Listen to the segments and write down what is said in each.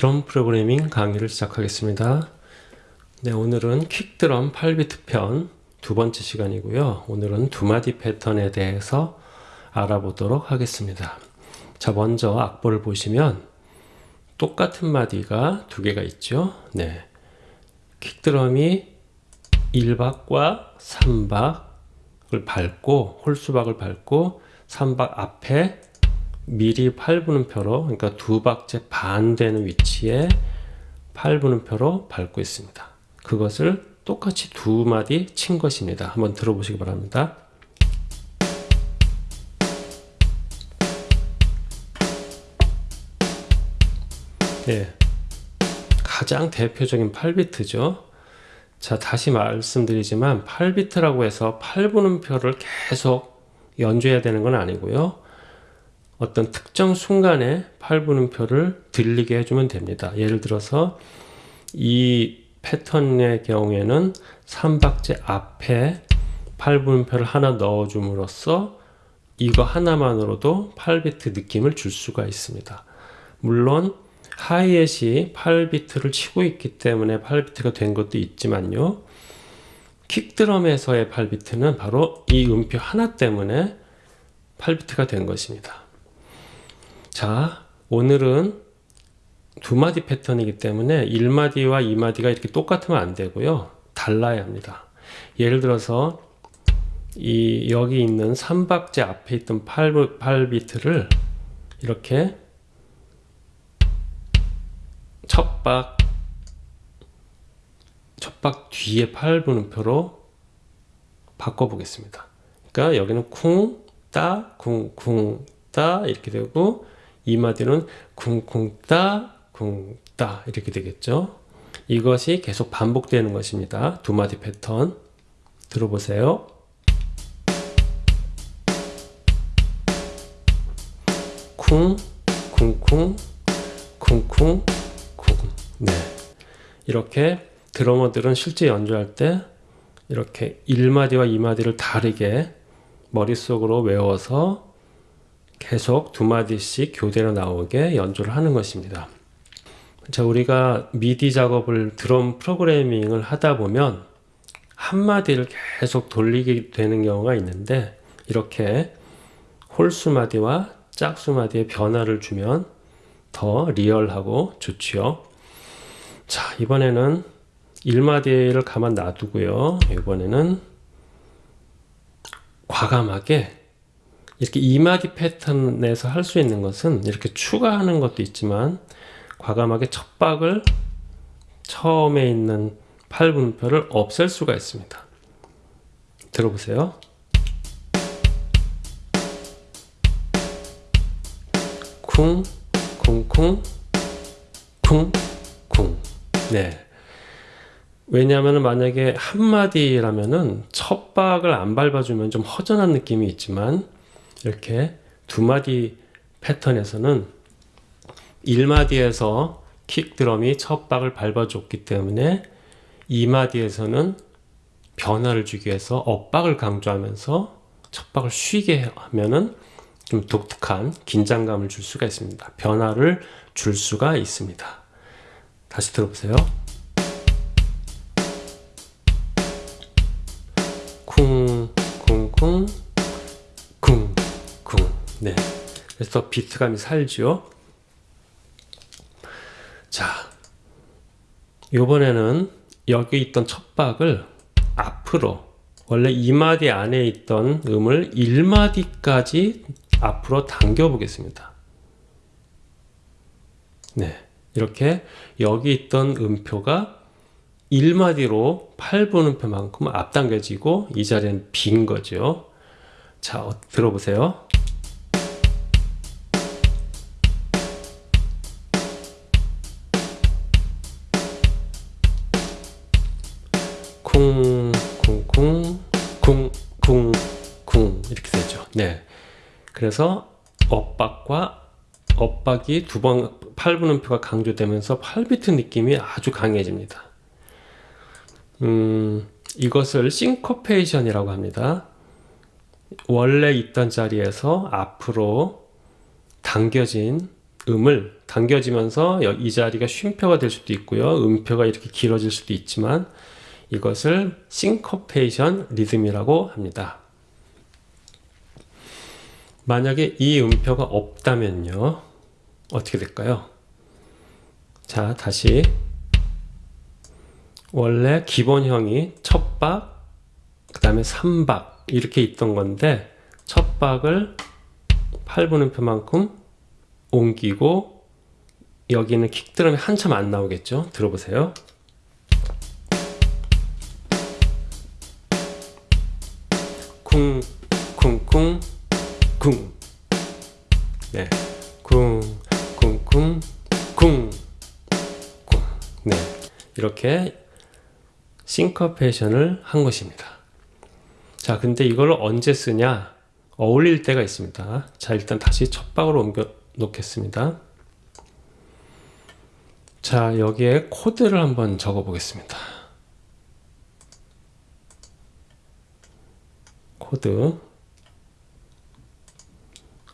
드럼 프로그래밍 강의를 시작하겠습니다. 네, 오늘은 퀵드럼 8비트 편 두 번째 시간이고요. 오늘은 두 마디 패턴에 대해서 알아보도록 하겠습니다. 자, 먼저 악보를 보시면 똑같은 마디가 두 개가 있죠. 네. 퀵드럼이 1박과 3박을 밟고 홀수박을 밟고 3박 앞에 미리 8분음표로 그러니까 두 박제 반 되는 위치에 8분음표로 밟고 있습니다. 그것을 똑같이 두 마디 친 것입니다. 한번 들어보시기 바랍니다. 네, 가장 대표적인 8비트죠. 자, 다시 말씀드리지만 8비트라고 해서 8분음표를 계속 연주해야 되는 건 아니고요. 어떤 특정 순간에 8분음표를 들리게 해주면 됩니다. 예를 들어서 이 패턴의 경우에는 3박제 앞에 8분음표를 하나 넣어줌으로써 이거 하나만으로도 8비트 느낌을 줄 수가 있습니다. 물론 하이햇이 8비트를 치고 있기 때문에 8비트가 된 것도 있지만요. 킥드럼에서의 8비트는 바로 이 음표 하나 때문에 8비트가 된 것입니다. 자, 오늘은 두 마디 패턴이기 때문에 1마디와 2마디가 이렇게 똑같으면 안 되고요. 달라야 합니다. 예를 들어서 이 여기 있는 3박제 앞에 있던 8, 8비트를 이렇게 첫박 첫박 뒤에 8분음표로 바꿔 보겠습니다. 그러니까 여기는 쿵, 따, 쿵, 쿵, 따 이렇게 되고 이 마디는 쿵쿵 따, 쿵따 이렇게 되겠죠. 이것이 계속 반복되는 것입니다. 두 마디 패턴 들어보세요. 쿵, 쿵쿵, 쿵쿵, 쿵. 네. 이렇게 드러머들은 실제 연주할 때 이렇게 1마디와 2마디를 다르게 머릿속으로 외워서 계속 두 마디씩 교대로 나오게 연주를 하는 것입니다. 자, 우리가 미디 작업을 드럼 프로그래밍을 하다 보면 한 마디를 계속 돌리게 되는 경우가 있는데 이렇게 홀수 마디와 짝수 마디의 변화를 주면 더 리얼하고 좋지요. 자, 이번에는 1마디를 가만 놔두고요. 이번에는 과감하게 이렇게 2마디 패턴에서 할 수 있는 것은 이렇게 추가하는 것도 있지만 과감하게 첫 박을 처음에 있는 8분표를 없앨 수가 있습니다. 들어보세요. 쿵, 쿵, 쿵, 쿵, 쿵. 네. 왜냐하면 만약에 한마디라면은 첫 박을 안 밟아주면 좀 허전한 느낌이 있지만 이렇게 두 마디 패턴에서는 1마디에서 킥 드럼이 첫 박을 밟아줬기 때문에 2마디에서는 변화를 주기 위해서 엇박을 강조하면서 첫 박을 쉬게 하면은 좀 독특한 긴장감을 줄 수가 있습니다. 변화를 줄 수가 있습니다. 다시 들어보세요. 그래서 비트감이 살죠. 자, 이번에는 여기 있던 첫 박을 앞으로 원래 2마디 안에 있던 음을 1마디까지 앞으로 당겨 보겠습니다. 네. 이렇게 여기 있던 음표가 1마디로 8분음표만큼 앞당겨지고 이 자리는 빈 거죠. 자, 어, 들어보세요. 쿵, 쿵, 쿵, 쿵, 쿵, 쿵 이렇게 되죠. 네. 그래서 엇박과 엇박이 두 번 8분음표가 강조되면서 8비트 느낌이 아주 강해집니다. 음, 이것을 싱코페이션이라고 합니다. 원래 있던 자리에서 앞으로 당겨진 음을 당겨지면서 여- 이 자리가 쉼표가 될 수도 있고요. 음표가 이렇게 길어질 수도 있지만 이것을 싱커페이션 리듬이라고 합니다. 만약에 이 음표가 없다면요. 어떻게 될까요? 자, 다시 원래 기본형이 첫 박, 그 다음에 3박 이렇게 있던 건데 첫 박을 8분음표만큼 옮기고 여기는 킥드럼이 한참 안 나오겠죠? 들어보세요. 쿵, 쿵, 쿵, 쿵. 네. 쿵, 쿵, 쿵, 쿵, 쿵. 네. 이렇게 싱커페이션을 한 것입니다. 자, 근데 이걸 언제 쓰냐? 어울릴 때가 있습니다. 자, 일단 다시 첫 박으로 옮겨 놓겠습니다. 자, 여기에 코드를 한번 적어 보겠습니다. 코드.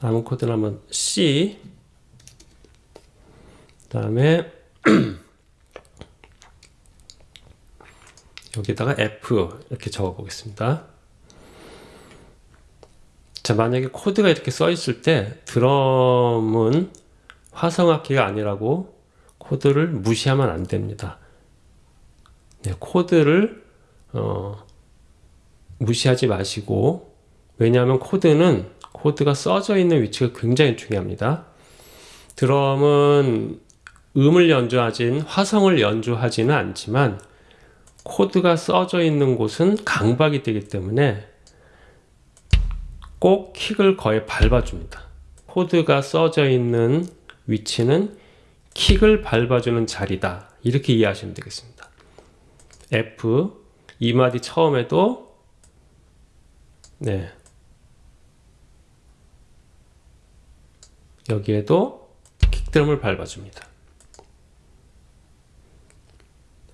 아무 코드나 한번 C. 그 다음에 여기다가 F 이렇게 적어 보겠습니다. 자, 만약에 코드가 이렇게 써 있을 때 드럼은 화성악기가 아니라고 코드를 무시하면 안 됩니다. 네, 코드를 어, 무시하지 마시고 왜냐하면 코드는 코드가 써져 있는 위치가 굉장히 중요합니다. 드럼은 음을 연주하진 화성을 연주하지는 않지만 코드가 써져 있는 곳은 강박이 되기 때문에 꼭 킥을 거의 밟아줍니다. 코드가 써져 있는 위치는 킥을 밟아주는 자리다. 이렇게 이해하시면 되겠습니다. F 이 마디 처음에도 네 여기에도 킥드럼을 밟아줍니다.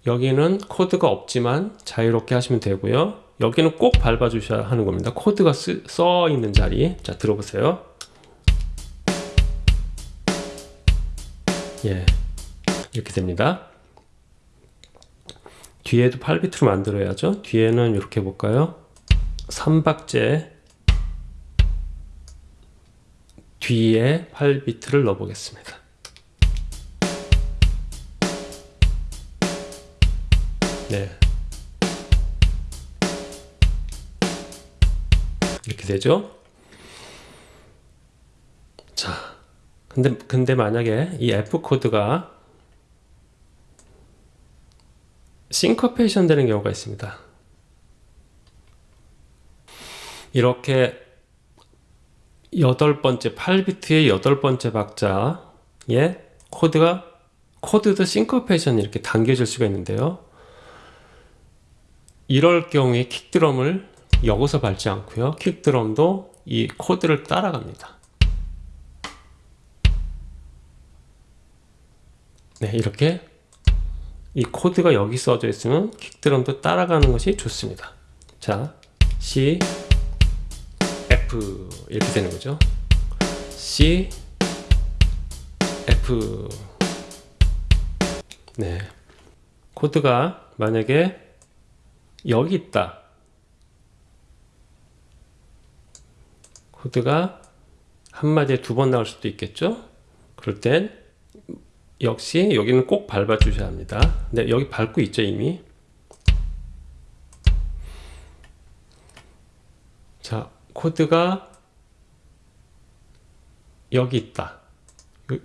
여기는 코드가 없지만 자유롭게 하시면 되고요. 여기는 꼭 밟아주셔야 하는 겁니다. 코드가 쓰, 써 있는 자리. 자, 들어보세요. 예. 이렇게 됩니다. 뒤에도 8비트로 만들어야죠. 뒤에는 이렇게 해볼까요? 3박제 뒤에 8비트를 넣어보겠습니다. 네. 이렇게 되죠. 자, 근데, 근데 만약에 이 F 코드가 싱커페이션 되는 경우가 있습니다. 이렇게 여덟 번째 8비트의 여덟 번째 박자에 코드가 코드도 싱커페이션 이렇게 당겨질 수가 있는데요. 이럴 경우에 킥드럼을 여기서 밟지 않고요. 킥드럼도 이 코드를 따라갑니다. 네, 이렇게 이 코드가 여기 써져 있으면 킥드럼도 따라가는 것이 좋습니다. 자, C, F 이렇게 되는 거죠. C, F 네, 코드가 만약에 여기 있다. 코드가 한마디에 두 번 나올 수도 있겠죠? 그럴 땐 역시 여기는 꼭 밟아 주셔야 합니다. 네, 여기 밟고 있죠, 이미. 자, 코드가 여기 있다.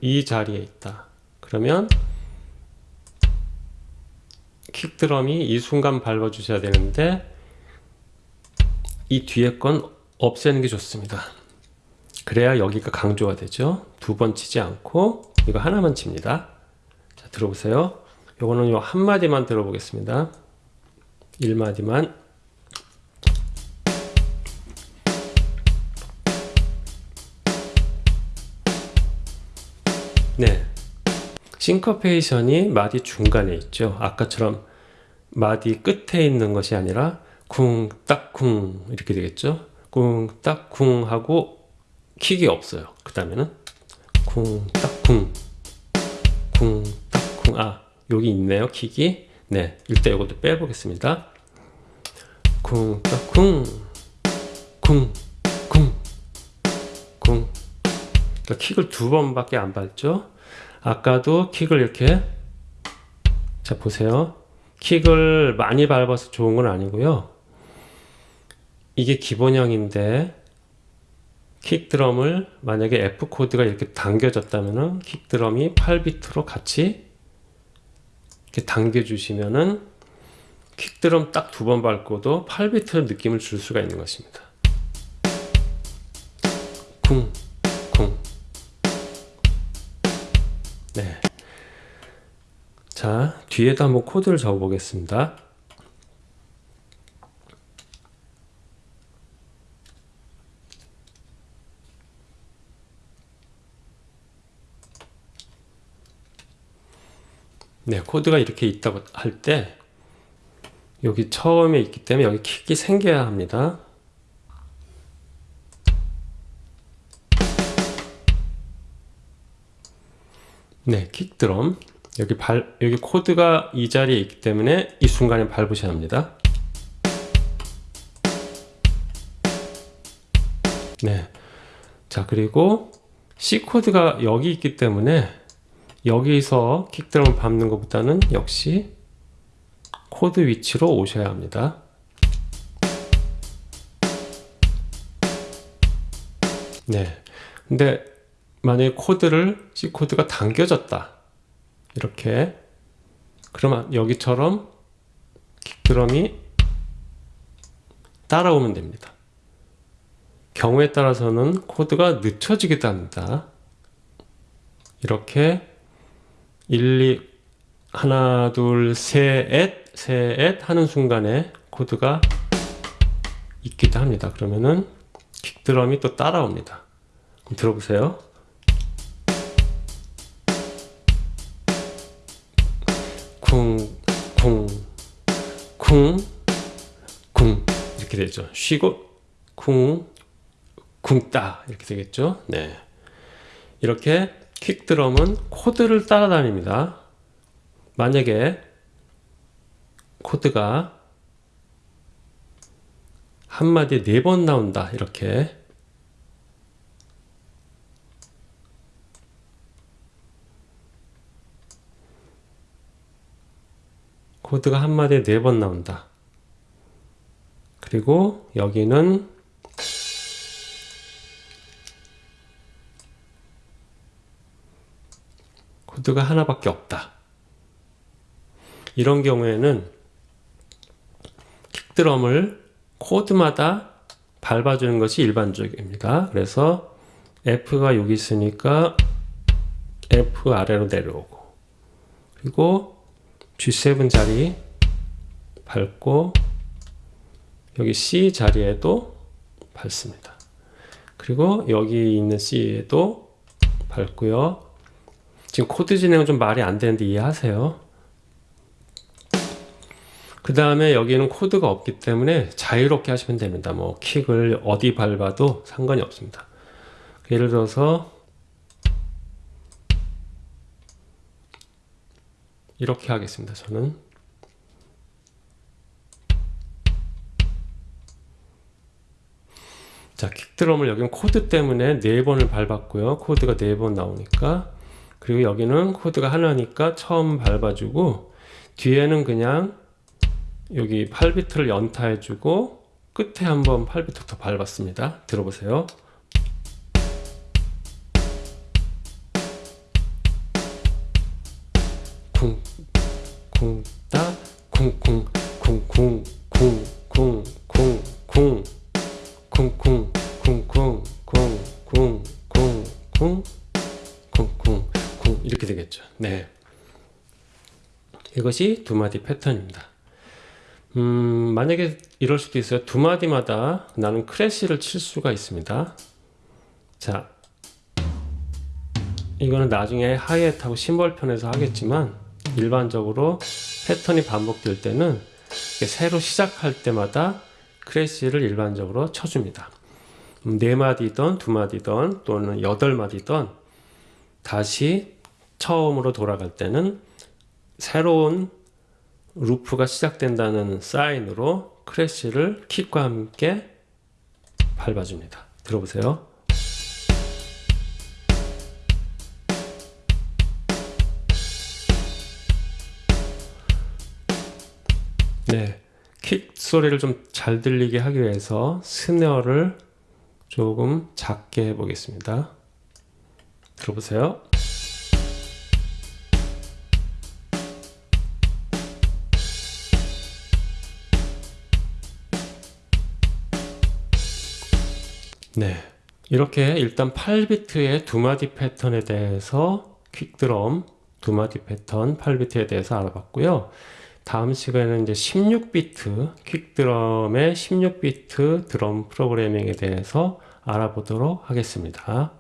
이 자리에 있다. 그러면 킥드럼이 이 순간 밟아 주셔야 되는데 이 뒤에 건 없애는 게 좋습니다. 그래야 여기가 강조가 되죠. 두 번 치지 않고 이거 하나만 칩니다. 자, 들어보세요. 요거는 요 한마디만 들어보겠습니다. 1마디만. 싱커페이션이 마디 중간에 있죠. 아까처럼 마디 끝에 있는 것이 아니라 쿵, 딱, 쿵 이렇게 되겠죠. 쿵, 딱, 쿵 하고 킥이 없어요. 그 다음에는 쿵, 딱, 쿵, 쿵, 딱, 쿵. 아, 여기 있네요, 킥이. 네, 일단 이것도 빼보겠습니다. 쿵, 딱, 쿵, 쿵, 쿵, 쿵. 그러니까 킥을 두 번밖에 안 밟죠. 아까도 킥을 이렇게 자 보세요. 킥을 많이 밟아서 좋은 건 아니고요. 이게 기본형인데 킥 드럼을 만약에 F 코드가 이렇게 당겨졌다면은 킥 드럼이 8비트로 같이 이렇게 당겨 주시면은 킥 드럼 딱 두 번 밟고도 8비트 느낌을 줄 수가 있는 것입니다. 쿵, 네. 자, 뒤에도 한번 코드를 적어 보겠습니다. 네, 코드가 이렇게 있다고 할 때 여기 처음에 있기 때문에 여기 킥이 생겨야 합니다. 네, 킥 드럼. 여기 발 여기 코드가 이 자리에 있기 때문에 이 순간에 밟으셔야 합니다. 네. 자, 그리고 C 코드가 여기 있기 때문에 여기서 킥드럼을 밟는 것보다는 역시 코드 위치로 오셔야 합니다. 네. 근데 만약에 코드를 C 코드가 당겨졌다. 이렇게 그러면 여기처럼 킥드럼이 따라오면 됩니다. 경우에 따라서는 코드가 늦춰지기도 합니다. 이렇게 1, 2, 하나, 둘, 셋, 셋 하는 순간에 코드가 있기도 합니다. 그러면은 킥드럼이 또 따라옵니다. 들어보세요. 이렇게 되죠. 쉬고 쿵, 쿵따 이렇게 되겠죠. 네. 이렇게 킥드럼은 코드를 따라다닙니다. 만약에 코드가 한마디에 네 번 나온다. 이렇게 코드가 한마디에 네 번 나온다. 그리고 여기는 코드가 하나밖에 없다. 이런 경우에는 킥드럼을 코드마다 밟아주는 것이 일반적입니다. 그래서 F가 여기 있으니까 F 아래로 내려오고 그리고 G7 자리 밟고 여기 C 자리에도 밟습니다. 그리고 여기 있는 C에도 밟고요. 지금 코드 진행은 좀 말이 안 되는데 이해하세요. 그 다음에 여기는 코드가 없기 때문에 자유롭게 하시면 됩니다. 뭐 킥을 어디 밟아도 상관이 없습니다. 예를 들어서 이렇게 하겠습니다. 저는 자 킥드럼을 여기는 코드 때문에 네 번을 밟았고요. 코드가 네번 나오니까 그리고 여기는 코드가 하나니까 처음 밟아주고 뒤에는 그냥 여기 8비트를 연타해주고 끝에 한번 8비트 더 밟았습니다. 들어보세요. 쿵, 쿵, 따, 쿵, 쿵, 쿵, 쿵, 쿵, 쿵, 쿵, 쿵, 쿵쿵 쿵쿵 쿵쿵 쿵쿵 쿵쿵 쿵 이렇게 되겠죠. 네. 이것이 두 마디 패턴입니다. 음 만약에 이럴 수도 있어요. 두 마디마다 나는 크래쉬를 칠 수가 있습니다. 자 이거는 나중에 하이햇하고 심벌 편에서 하겠지만 일반적으로 패턴이 반복될 때는 새로 시작할 때마다 크래쉬를 일반적으로 쳐줍니다. 음, 네 마디든 또는 여덟 마디든 다시 처음으로 돌아갈 때는 새로운 루프가 시작된다는 사인으로 크래쉬를 킥과 함께 밟아줍니다. 들어보세요. 네, 킥 소리를 좀 잘 들리게 하기 위해서 스네어를 조금 작게 해보겠습니다. 들어보세요. 네. 이렇게 일단 8비트의 두 마디 패턴에 대해서 퀵드럼 두 마디 패턴 8비트에 대해서 알아봤고요. 다음 시간에는 이제 16비트 퀵드럼의 16비트 드럼 프로그래밍에 대해서 알아보도록 하겠습니다.